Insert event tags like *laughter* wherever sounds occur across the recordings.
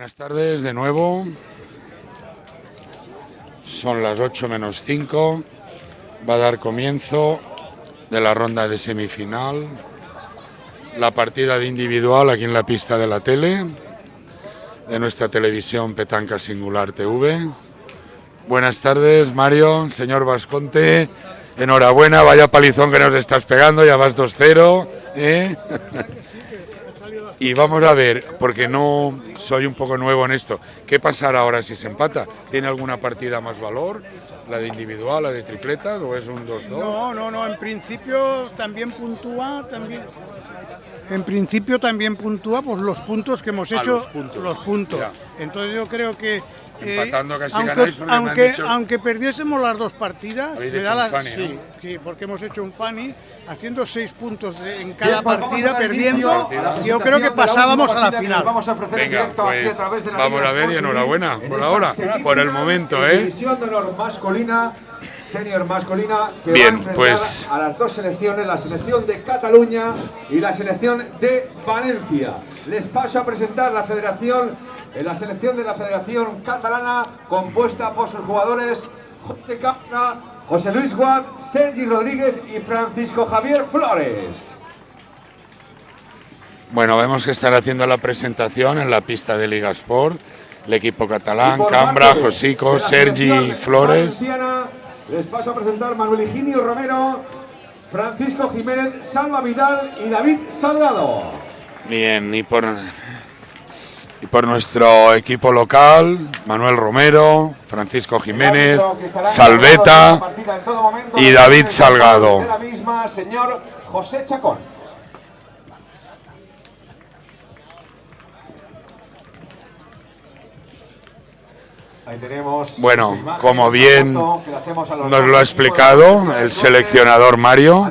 Buenas tardes de nuevo. Son las 8 menos 5. Va a dar comienzo de la ronda de semifinal. La partida de individual aquí en la pista de la tele, de nuestra televisión Petanca Singular TV. Buenas tardes, Mario, señor Vasconte. Enhorabuena, vaya palizón que nos estás pegando, ya vas 2-0. ¿eh? *laughs* Y vamos a ver, porque no soy un poco nuevo en esto, ¿qué pasará ahora si se empata? ¿Tiene alguna partida más valor? ¿La de individual, la de tripletas o es un 2-2? No, no, no, en principio también puntúa, también... En principio también puntúa pues los puntos que hemos Ah, hecho, los puntos. los puntos. Entonces yo creo que Empatando casi aunque, ganáis, aunque, dicho- aunque perdiésemos las dos partidas, me hecho da un la- funny, sí, ¿no? sí, porque hemos hecho un funny haciendo seis puntos de- en cada Bien, pues partida perdiendo. Yo creo que pasábamos a la final. Vamos a ofrecer en Venga, directo aquí a pues través de la vamos Liga a ver y enhorabuena en por ahora, por el momento, ¿eh? División de honor masculina, senior masculina, que Bien, va a pues- a las dos selecciones, la selección de Cataluña y la selección de Valencia. Les paso a presentar la federación, eh, la selección de la Federación Catalana, compuesta por sus jugadores José Capra, José Luis Guad, Sergi Rodríguez y Francisco Javier Flores. Bueno, vemos que están haciendo la presentación en la pista de Liga Sport. El equipo catalán, Cambra, Josico, Sergi, Flores. Les paso a presentar Manuel Higinio Romero, Francisco Jiménez, Salva Vidal y David Salgado. Bien, y por, y por nuestro equipo local, Manuel Romero, Francisco Jiménez, Salveta y David Salgado. De la misma, señor José Chacón. Ahí tenemos Bueno, como bien nos lo ha explicado el seleccionador Mario.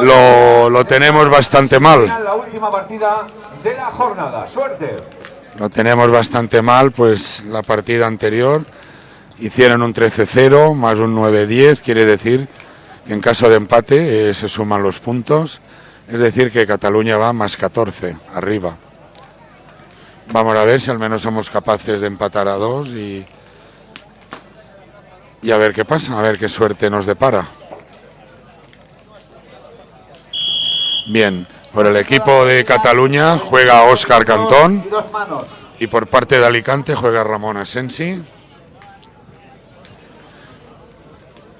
Lo, lo tenemos bastante mal. La última partida de la jornada. Suerte. Lo tenemos bastante mal, pues la partida anterior hicieron un 13-0 más un 9-10, quiere decir que en caso de empate eh, se suman los puntos, es decir que Cataluña va más 14 arriba. Vamos a ver si al menos somos capaces de empatar a dos y, y a ver qué pasa, a ver qué suerte nos depara. Bien, por el equipo de Cataluña juega Óscar Cantón. Y por parte de Alicante juega Ramón Asensi.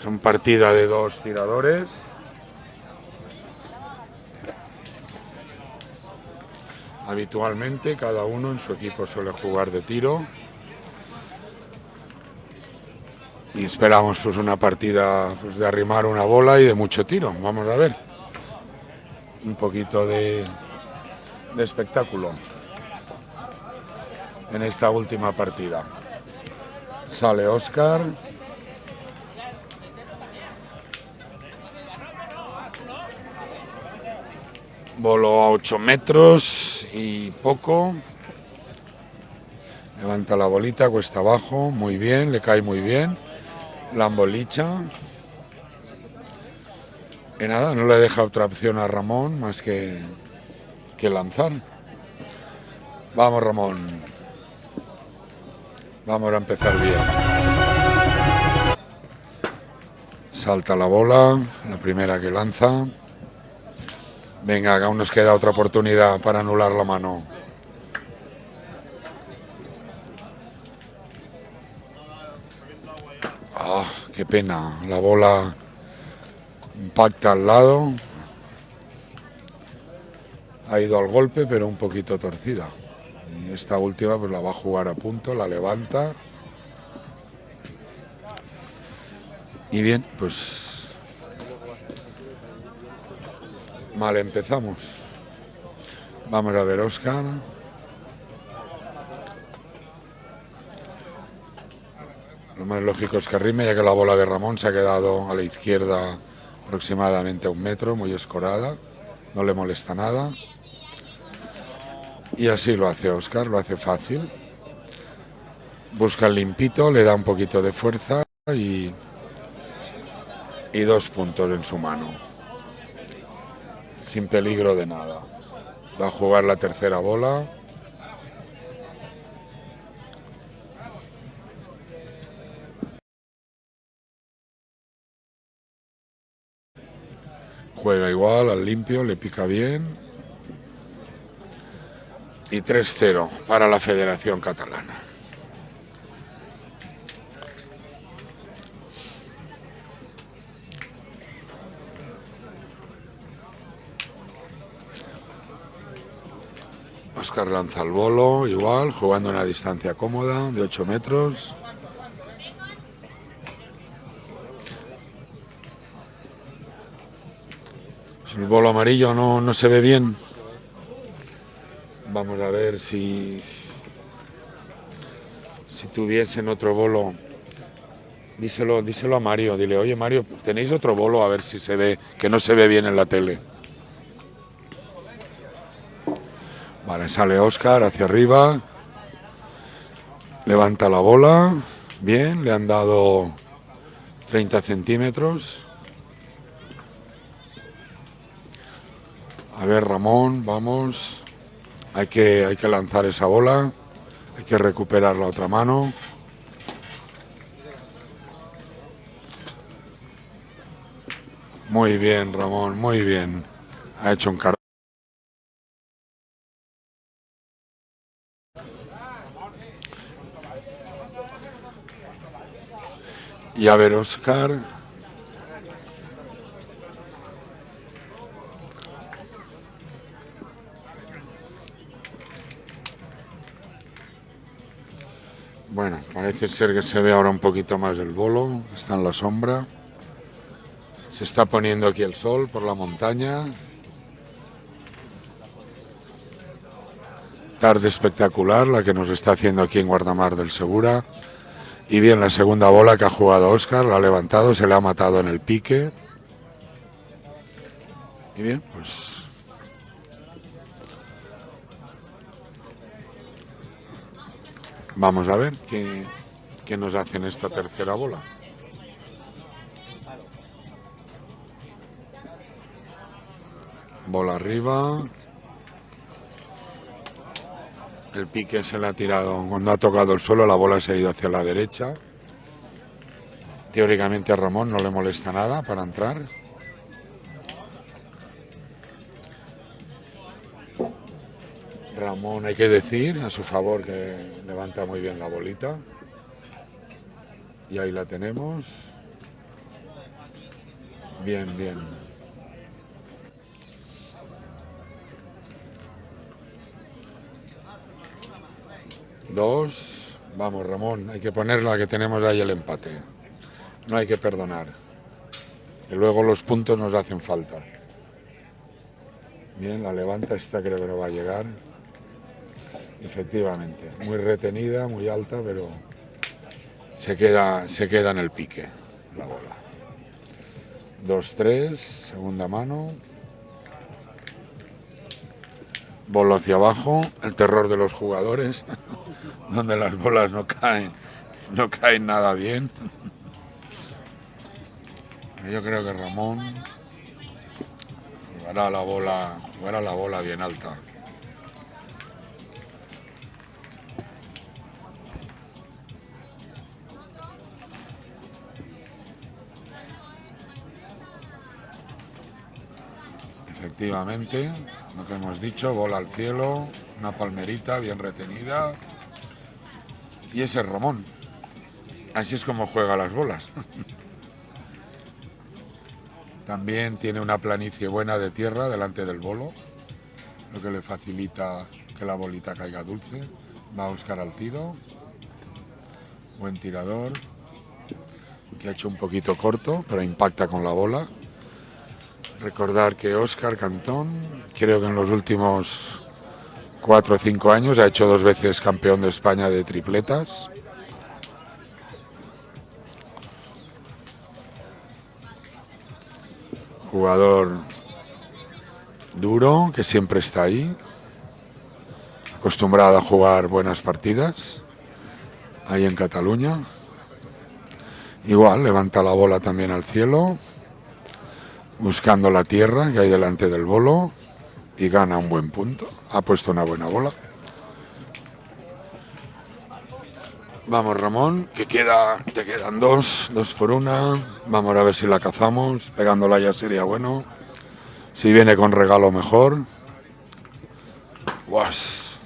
Son partida de dos tiradores. Habitualmente cada uno en su equipo suele jugar de tiro. Y esperamos pues una partida pues, de arrimar una bola y de mucho tiro. Vamos a ver. Un poquito de, espectáculo en esta última partida. Sale Oscar. Voló a 8 metros y poco. Levanta la bolita, cuesta abajo, muy bien, le cae muy bien. La embolicha. Y nada, no le deja otra opción a Ramón más que, que lanzar. Vamos, Ramón. Vamos a empezar bien. Salta la bola, la primera que lanza. Venga, aún nos queda otra oportunidad para anular la mano. Ah, qué pena. La bola impacta al lado. Ha ido al golpe, pero un poquito torcida. Y esta última pues la va a jugar a punto, la levanta. Y bien, pues mal empezamos. Vamos a ver Oscar. Lo más lógico es que rime, ya que la bola de Ramón se ha quedado a la izquierda aproximadamente a un metro, muy escorada. No le molesta nada. Y así lo hace Oscar, lo hace fácil. Busca el limpito, le da un poquito de fuerza y, y dos puntos en su mano sin peligro de nada. Va a jugar la tercera bola. Juega igual, al limpio, le pica bien. Y 3-0 para la Federación Catalana. Oscar lanza el bolo, igual, jugando a una distancia cómoda de 8 metros. El bolo amarillo no, no se ve bien. Vamos a ver si si tuviesen otro bolo. Díselo, díselo a Mario, dile, oye Mario, tenéis otro bolo a ver si se ve, que no se ve bien en la tele. Sale Oscar hacia arriba. Levanta la bola. Bien, le han dado 30 centímetros. A ver, Ramón, vamos. Hay que, hay que lanzar esa bola. Hay que recuperar la otra mano. Muy bien, Ramón, muy bien. Ha hecho un car Y a ver, Oscar. Bueno, parece ser que se ve ahora un poquito más el bolo, está en la sombra. Se está poniendo aquí el sol por la montaña. Tarde espectacular la que nos está haciendo aquí en Guardamar del Segura. Y bien, la segunda bola que ha jugado Oscar, la ha levantado, se le ha matado en el pique. Y bien, pues Vamos a ver qué, qué nos hacen esta tercera bola. Bola arriba. El pique se le ha tirado, cuando ha tocado el suelo la bola se ha ido hacia la derecha. Teóricamente a Ramón no le molesta nada para entrar. Ramón hay que decir a su favor que levanta muy bien la bolita. Y ahí la tenemos. Bien, bien. Dos. Vamos, Ramón, hay que ponerla que tenemos ahí el empate. No hay que perdonar. Y luego los puntos nos hacen falta. Bien, la levanta, esta creo que no va a llegar. Efectivamente, muy retenida, muy alta, pero se queda, se queda en el pique la bola. 2-3, segunda mano. Bolo hacia abajo, el terror de los jugadores, *laughs* donde las bolas no caen, no caen nada bien. Yo creo que Ramón jugará la bola, jugará la bola bien alta. Efectivamente, que hemos dicho, bola al cielo, una palmerita bien retenida. Y ese es Ramón. Así es como juega las bolas. *laughs* También tiene una planicie buena de tierra delante del bolo, lo que le facilita que la bolita caiga dulce. Va a buscar al tiro. Buen tirador, que ha hecho un poquito corto, pero impacta con la bola. Recordar que Óscar Cantón, creo que en los últimos cuatro o cinco años ha hecho dos veces campeón de España de tripletas. Jugador duro, que siempre está ahí, acostumbrado a jugar buenas partidas, ahí en Cataluña. Igual, levanta la bola también al cielo buscando la tierra que hay delante del bolo y gana un buen punto. Ha puesto una buena bola. Vamos Ramón, que queda, te quedan dos, dos por una. Vamos a ver si la cazamos. Pegándola ya sería bueno. Si viene con regalo mejor. Guas.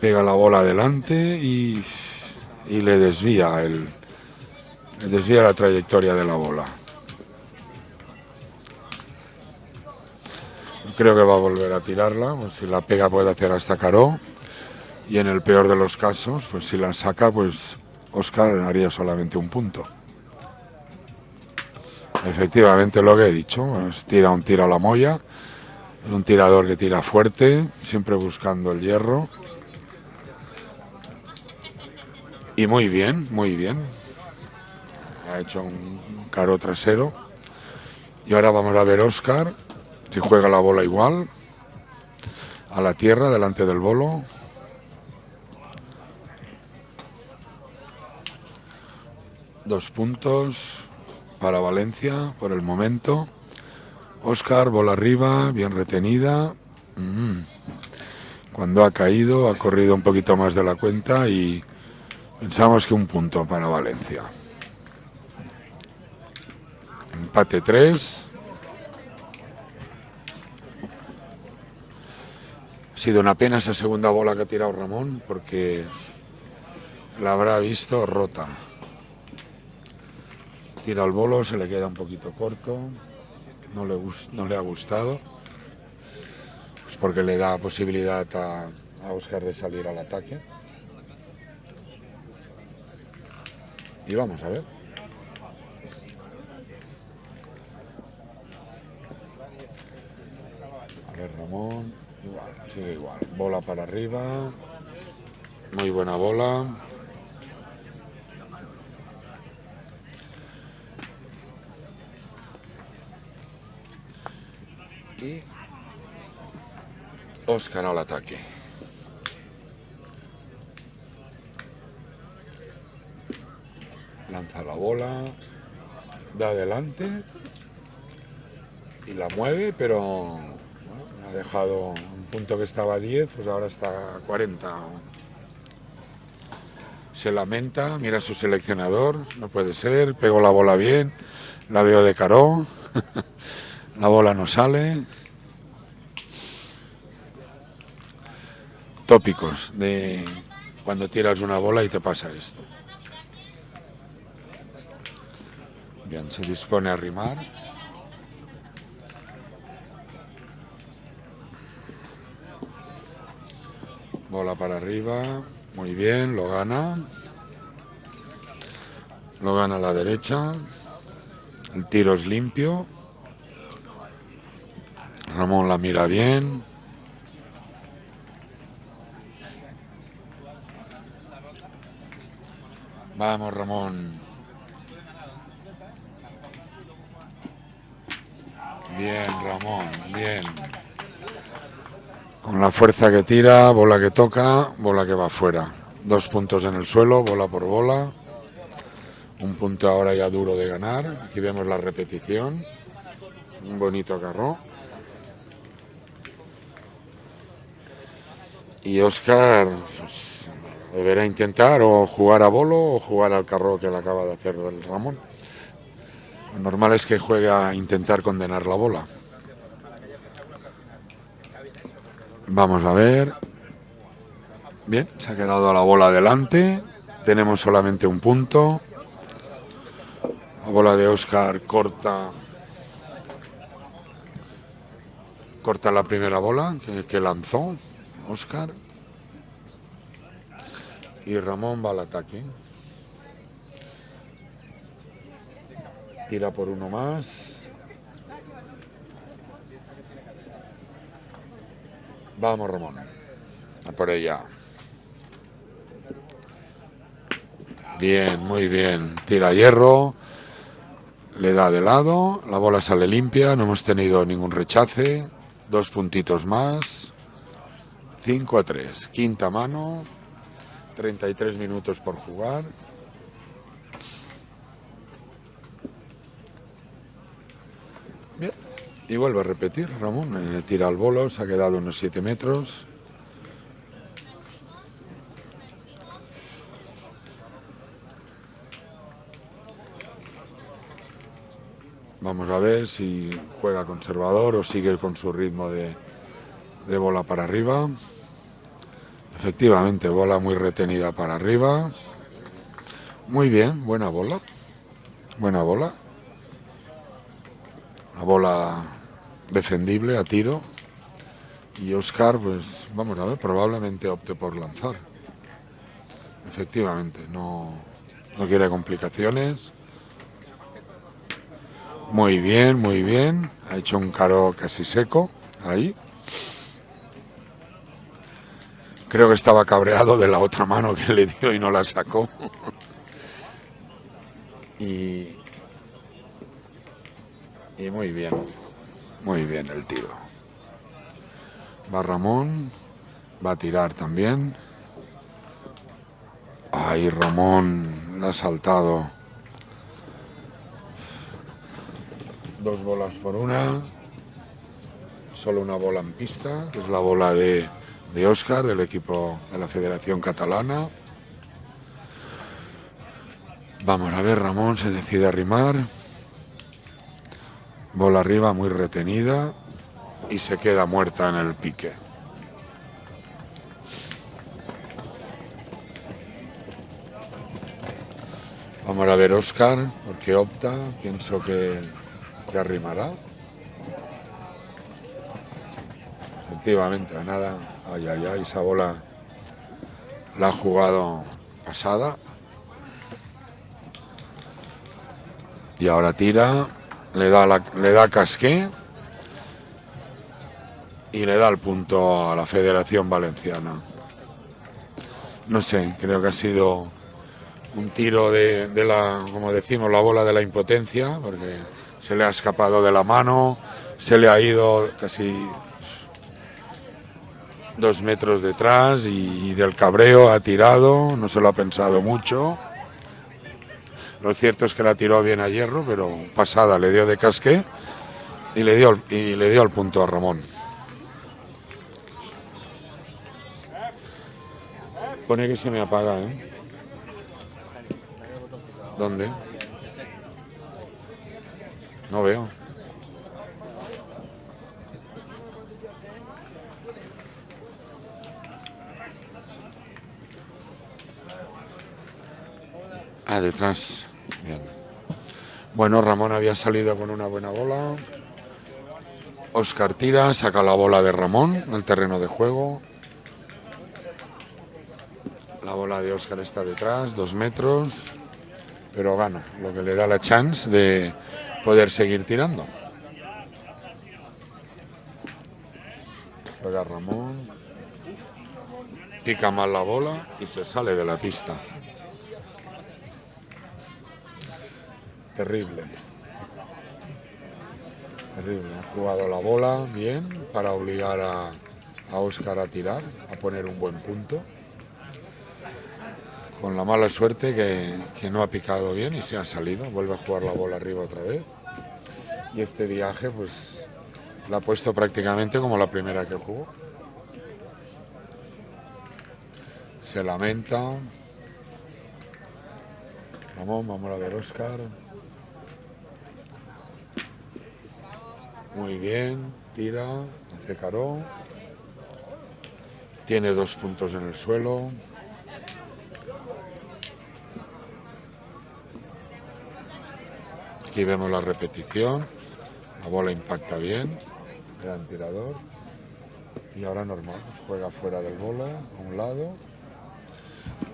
Pega la bola adelante y, y le desvía el, le desvía la trayectoria de la bola. Creo que va a volver a tirarla, pues si la pega puede hacer hasta Caro. Y en el peor de los casos, pues si la saca, pues Oscar haría solamente un punto. Efectivamente lo que he dicho, tira un tiro a la es un tirador que tira fuerte, siempre buscando el hierro. Y muy bien, muy bien. Ha hecho un caro trasero. Y ahora vamos a ver Oscar, si juega la bola igual, a la tierra, delante del bolo. Dos puntos para Valencia por el momento. Oscar, bola arriba, bien retenida. Mm. Cuando ha caído, ha corrido un poquito más de la cuenta y pensamos que un punto para Valencia. Empate 3. Ha sido una pena esa segunda bola que ha tirado Ramón porque la habrá visto rota. Tira el bolo, se le queda un poquito corto. No le, no le ha gustado. Pues porque le da posibilidad a, a Oscar de salir al ataque. Y vamos a ver. A ver, Ramón. Igual, sigue igual. Bola para arriba. Muy buena bola. Y Oscar al ataque. Lanza la bola, da adelante y la mueve, pero bueno, ha dejado punto que estaba a 10, pues ahora está a 40. Se lamenta, mira su seleccionador, no puede ser, pego la bola bien, la veo de caro. *laughs* La bola no sale. Tópicos de cuando tiras una bola y te pasa esto. Bien, se dispone a rimar. Bola para arriba. Muy bien, lo gana. Lo gana la derecha. El tiro es limpio. Ramón la mira bien. Vamos, Ramón. Bien, Ramón, bien. Con la fuerza que tira, bola que toca, bola que va afuera. Dos puntos en el suelo, bola por bola. Un punto ahora ya duro de ganar. Aquí vemos la repetición. Un bonito carro. Y Oscar pues, deberá intentar o jugar a bolo o jugar al carro que le acaba de hacer del Ramón. Lo normal es que juegue a intentar condenar la bola. Vamos a ver. Bien, se ha quedado la bola adelante. Tenemos solamente un punto. La bola de Oscar corta. Corta la primera bola que, lanzó. Oscar. Y Ramón va al ataque. Tira por uno más. Vamos, Ramón. A por ella. Bien, muy bien. Tira hierro. Le da de lado. La bola sale limpia. No hemos tenido ningún rechace. Dos puntitos más. 5 a 3. Quinta mano. 33 minutos por jugar. Y vuelve a repetir, Ramón. Eh, tira al bolo, se ha quedado unos 7 metros. Vamos a ver si juega conservador o sigue con su ritmo de, de bola para arriba. Efectivamente, bola muy retenida para arriba. Muy bien, buena bola. Buena bola. La bola defendible a tiro. Y Oscar, pues vamos a ver, probablemente opte por lanzar. Efectivamente, no, no quiere complicaciones. Muy bien, muy bien. Ha hecho un caro casi seco ahí. Creo que estaba cabreado de la otra mano que le dio y no la sacó. *laughs* y, y muy bien, muy bien el tiro. Va Ramón, va a tirar también. Ay, Ramón, la ha saltado. Dos bolas por una. Solo una bola en pista, es la bola de, de Oscar, del equipo de la Federación Catalana. Vamos a ver, Ramón se decide a rimar. Bola arriba muy retenida y se queda muerta en el pique. Vamos a ver Oscar, porque opta, pienso que, que arrimará. Efectivamente, nada. Ay, ay, ay, esa bola la ha jugado pasada. Y ahora tira, le da, le da casqué y le da el punto a la Federación Valenciana. No sé, creo que ha sido un tiro de, de la, como decimos, la bola de la impotencia, porque se le ha escapado de la mano, se le ha ido casi dos metros detrás y del cabreo ha tirado, no se lo ha pensado mucho. Lo cierto es que la tiró bien a hierro, pero pasada le dio de casque y le dio, y le dio el punto a Ramón. Pone que se me apaga, ¿eh? ¿Dónde? No veo. Ah, detrás. Bueno, Ramón había salido con una buena bola. Oscar tira, saca la bola de Ramón al terreno de juego. La bola de Oscar está detrás, dos metros, pero gana, lo que le da la chance de poder seguir tirando. Juega Ramón, pica mal la bola y se sale de la pista. Terrible. Terrible. Ha jugado la bola bien para obligar a, a Oscar a tirar, a poner un buen punto. Con la mala suerte que, que no ha picado bien y se ha salido. Vuelve a jugar la bola arriba otra vez. Y este viaje, pues, la ha puesto prácticamente como la primera que jugó. Se lamenta. Vamos, vamos a ver Oscar. Muy bien, tira, hace caro. Tiene dos puntos en el suelo. Aquí vemos la repetición. La bola impacta bien. Gran tirador. Y ahora normal, juega fuera del bolo, a un lado.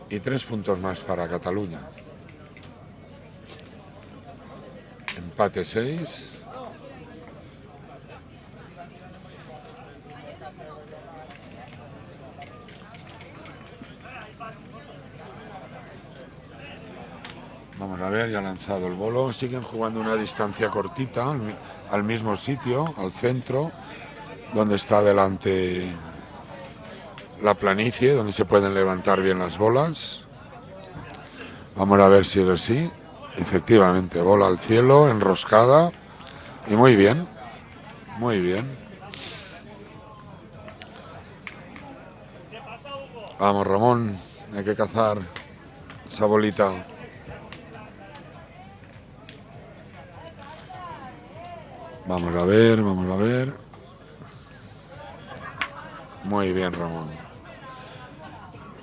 Y tres puntos más para Cataluña. Empate 6. Ver, ya ha lanzado el bolo. Siguen jugando una distancia cortita al, mi- al mismo sitio, al centro, donde está delante la planicie, donde se pueden levantar bien las bolas. Vamos a ver si es así. Efectivamente, bola al cielo, enroscada. Y muy bien, muy bien. Vamos, Ramón, hay que cazar esa bolita. Vamos a ver, vamos a ver. Muy bien, Ramón.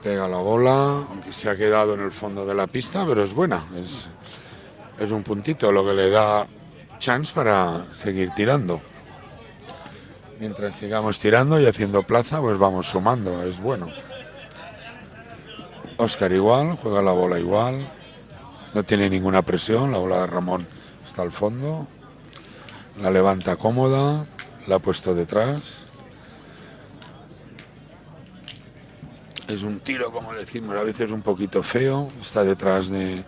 Pega la bola, aunque se ha quedado en el fondo de la pista, pero es buena. Es, es un puntito lo que le da chance para seguir tirando. Mientras sigamos tirando y haciendo plaza, pues vamos sumando, es bueno. Oscar igual, juega la bola igual. No tiene ninguna presión, la bola de Ramón está al fondo. La levanta cómoda, la ha puesto detrás. Es un tiro, como decimos, a veces un poquito feo. Está detrás de,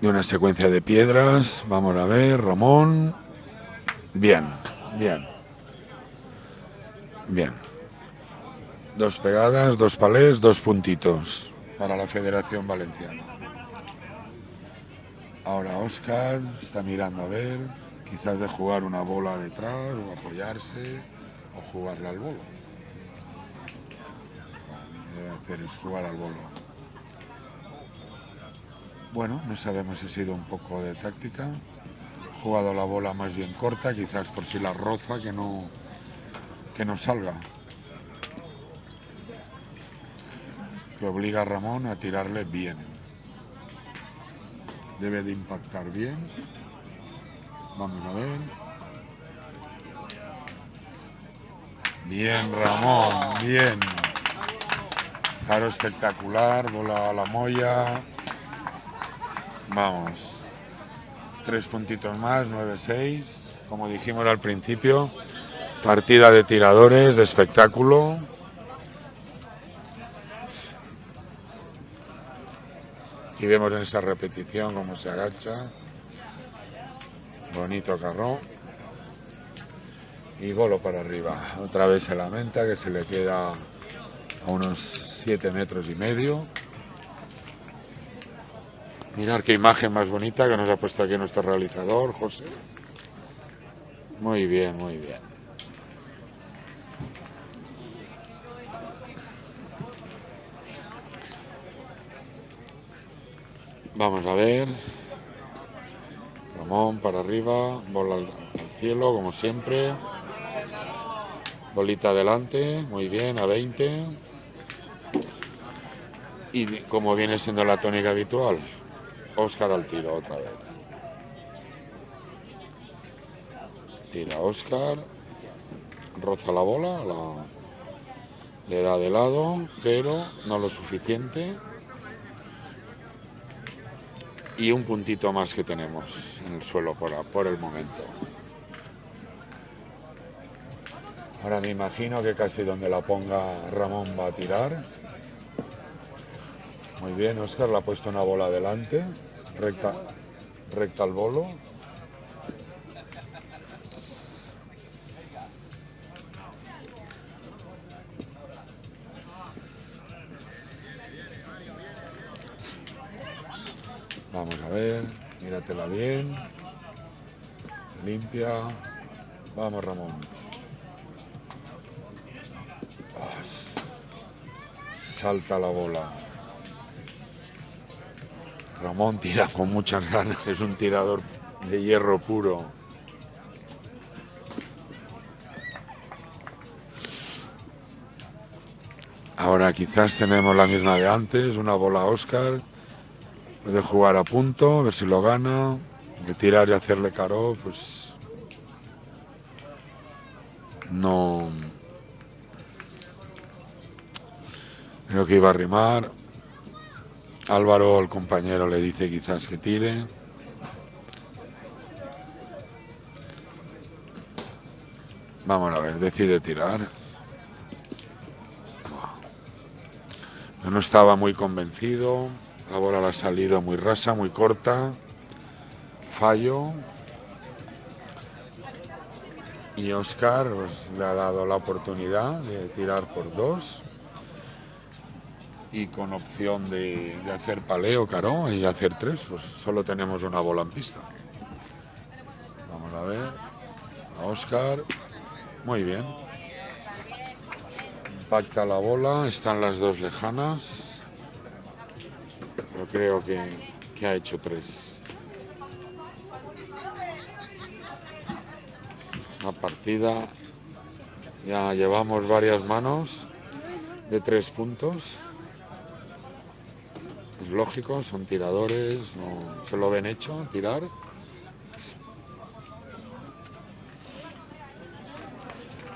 de una secuencia de piedras. Vamos a ver, Ramón. Bien, bien. Bien. Dos pegadas, dos palés, dos puntitos para la Federación Valenciana. Ahora Oscar está mirando a ver, quizás de jugar una bola detrás o apoyarse o jugarle al bolo. Debe hacer es jugar al bolo. Bueno, no sabemos si ha sido un poco de táctica. Jugado la bola más bien corta, quizás por si la roza que no, que no salga. Que obliga a Ramón a tirarle bien. Debe de impactar bien. Vamos a ver. Bien, Ramón, bien. Claro, espectacular, bola a la moya. Vamos. Tres puntitos más, 9-6. Como dijimos al principio, partida de tiradores, de espectáculo. Aquí vemos en esa repetición cómo se agacha. Bonito carrón. Y bolo para arriba. Otra vez se lamenta que se le queda a unos 7 metros y medio. Mirar qué imagen más bonita que nos ha puesto aquí nuestro realizador, José. Muy bien, muy bien. Vamos a ver. Ramón para arriba, bola al, cielo, como siempre. Bolita adelante, muy bien, a 20. Y como viene siendo la tónica habitual, Oscar al tiro otra vez. Tira Oscar, roza la bola, la- le da de lado, pero no lo suficiente. Y un puntito más que tenemos en el suelo por, por el momento. Ahora me imagino que casi donde la ponga Ramón va a tirar. Muy bien, Oscar le ha puesto una bola adelante, recta, recta al bolo. Míratela bien. Limpia. Vamos, Ramón. Salta la bola. Ramón tira con muchas ganas, es un tirador de hierro puro. Ahora quizás tenemos la misma de antes, una bola Oscar. Puede jugar a punto, a ver si lo gana. De tirar y hacerle caro, pues no. Creo que iba a rimar. Álvaro, el compañero, le dice quizás que tire. Vamos a ver, decide tirar. Yo no estaba muy convencido. La bola le ha salido muy rasa, muy corta. Fallo. Y Oscar pues, le ha dado la oportunidad de tirar por dos. Y con opción de, hacer paleo, caro, y hacer tres, pues solo tenemos una bola en pista. Vamos a ver. Oscar. Muy bien. Impacta la bola, están las dos lejanas. Pero creo que, que ha hecho tres. La partida ya llevamos varias manos de tres puntos. Es lógico, son tiradores, se lo ven hecho, tirar.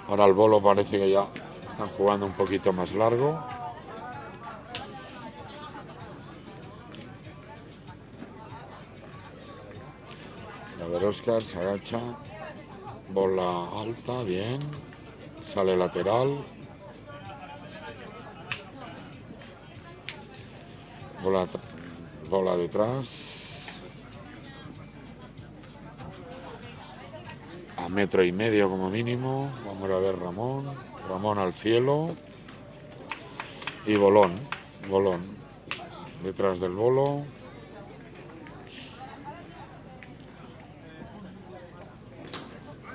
Ahora el bolo parece que ya están jugando un poquito más largo. A ver, Oscar se agacha. Bola alta, bien. Sale lateral. Bola, bola detrás. A metro y medio como mínimo. Vamos a ver Ramón. Ramón al cielo. Y bolón. Bolón. Detrás del bolo.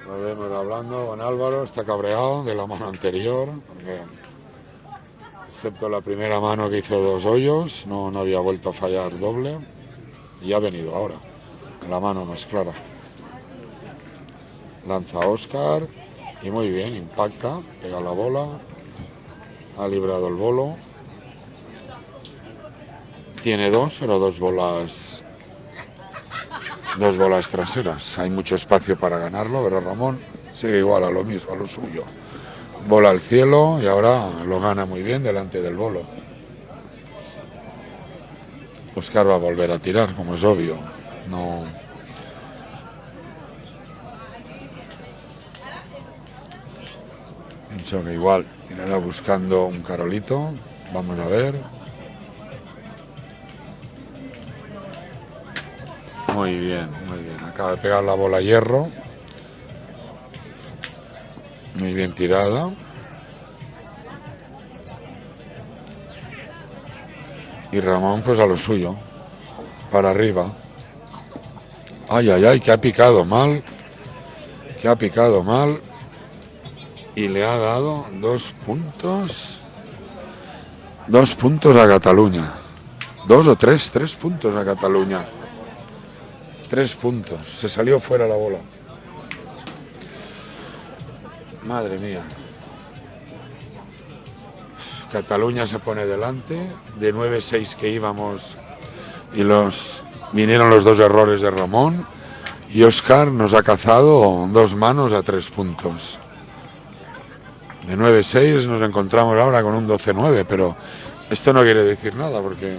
Lo vemos hablando con Álvaro, está cabreado de la mano anterior, porque excepto la primera mano que hizo dos hoyos, no, no había vuelto a fallar doble y ha venido ahora, la mano más clara. Lanza Oscar y muy bien, impacta, pega la bola, ha librado el bolo. Tiene dos, pero dos bolas dos bolas traseras. Hay mucho espacio para ganarlo, pero Ramón sigue igual a lo mismo, a lo suyo. Bola al cielo y ahora lo gana muy bien delante del bolo. Oscar va a volver a tirar, como es obvio. No. Pienso que igual tirará buscando un carolito. Vamos a ver. Muy bien, muy bien. Acaba de pegar la bola hierro. Muy bien tirada. Y Ramón pues a lo suyo. Para arriba. Ay, ay, ay, que ha picado mal. Que ha picado mal. Y le ha dado dos puntos. Dos puntos a Cataluña. Dos o tres, tres puntos a Cataluña. Tres puntos. Se salió fuera la bola. Madre mía. Cataluña se pone delante. De 9-6 que íbamos y los vinieron los dos errores de Ramón. Y Oscar nos ha cazado dos manos a tres puntos. De 9-6 nos encontramos ahora con un 12-9, pero esto no quiere decir nada porque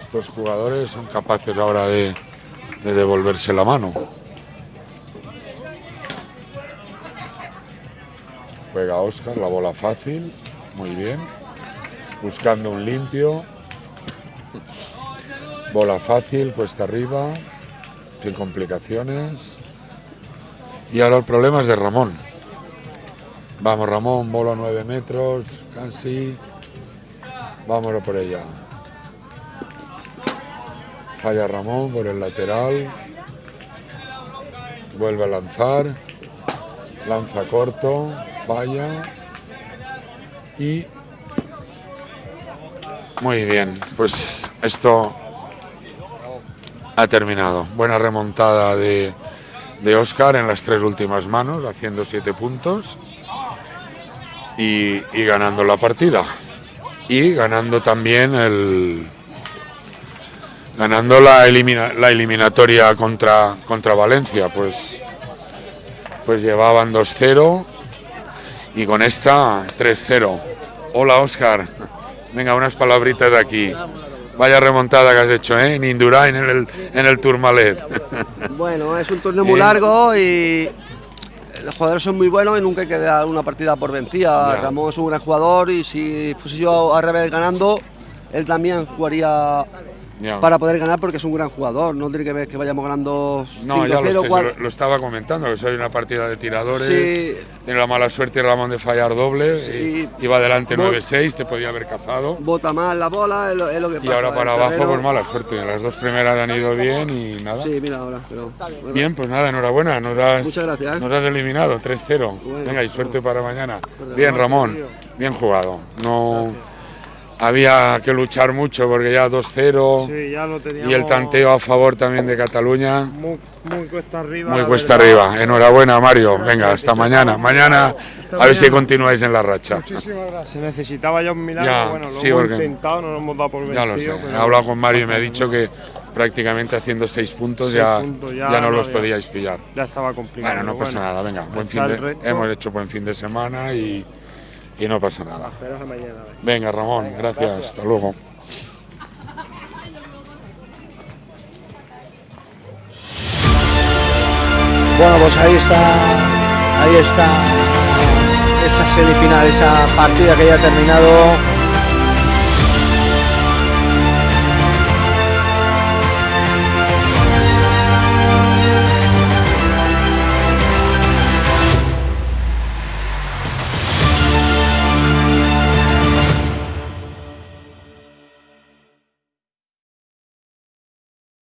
estos jugadores son capaces ahora de, de devolverse la mano. Juega Oscar, la bola fácil, muy bien. Buscando un limpio. Bola fácil, cuesta arriba, sin complicaciones. Y ahora el problema es de Ramón. Vamos Ramón, bola 9 metros, casi. Vámonos por ella. Falla Ramón por el lateral. Vuelve a lanzar. Lanza corto. Falla. Y... Muy bien. Pues esto ha terminado. Buena remontada de, de Oscar en las tres últimas manos, haciendo siete puntos. Y, y ganando la partida. Y ganando también el, ganando la, elimina, la eliminatoria contra, contra Valencia, pues, pues llevaban 2-0 y con esta 3-0. Hola Oscar, venga unas palabritas de aquí. Vaya remontada que has hecho, ¿eh? En Indurain, en el, en el Tourmalet. *laughs* Bueno, es un torneo muy largo y los jugadores son muy buenos y nunca hay que dar una partida por vencida. Ya. Ramón es un gran jugador y si fuese yo al revés ganando, él también jugaría Ya. para poder ganar porque es un gran jugador. No tiene que ver que vayamos ganando 5-0. No, ya lo, sé, lo, lo estaba comentando, que soy una partida de tiradores. Sí. Tiene la mala suerte Ramón de fallar doble. Sí. y- Iba adelante Bo- 9-6, te podía haber cazado. Bota mal la bola, es lo, es lo que Y pasa. ahora para abajo, terreno- pues mala suerte. Las dos primeras han ido bien y nada. Sí, mira ahora. Pero, Bien, pues nada, enhorabuena. Nos has, Muchas gracias, ¿eh? nos has eliminado 3-0. Bueno, Venga, y suerte para mañana. Bien, Ramón. Bien jugado. No, había que luchar mucho porque ya 2-0 Sí, ya lo teníamos y el tanteo a favor también de Cataluña. muy, muy cuesta arriba. Muy cuesta verdad. arriba. Enhorabuena, Mario. Venga, hasta mañana. Mañana a ver si continuáis en la racha. Se necesitaba ya un milagro, Ya, bueno, lo sí, hemos intentado, no lo hemos dado por vencido. Ya lo sé. He hablado con Mario y me ha dicho que prácticamente haciendo seis puntos Seis ya, puntos, ya, ya no los podíais pillar. Ya estaba complicado. Bueno, no pasa nada, venga, buen fin de, hemos hecho buen fin de semana y, y no pasa nada. Esperamos a mañana. venga. Venga, Ramón, gracias, hasta luego. Bueno, pues ahí está, ahí está esa semifinal, esa partida que ya ha terminado